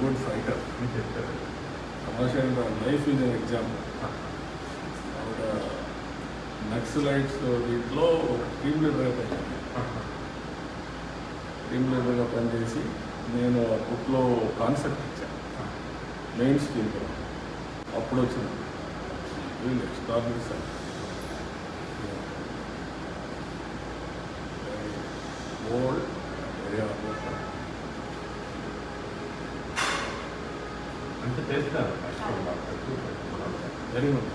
Good fighter సమాచారం life is example ఆవిడ నక్సలైట్స్ వీటిలో టీమ్ లీడర్గా పనిచేసి టీమ్ లీడర్గా పనిచేసి నేను ఆ బుక్లో కాన్సెప్ట్ ఇచ్చాను మెయిన్ స్ట్రీమ్లో అప్పుడు ఎక్స్ట్రాడినరీ సార్. ఓల్డ్ హార్డ్ అంటే చేస్తారు. Very good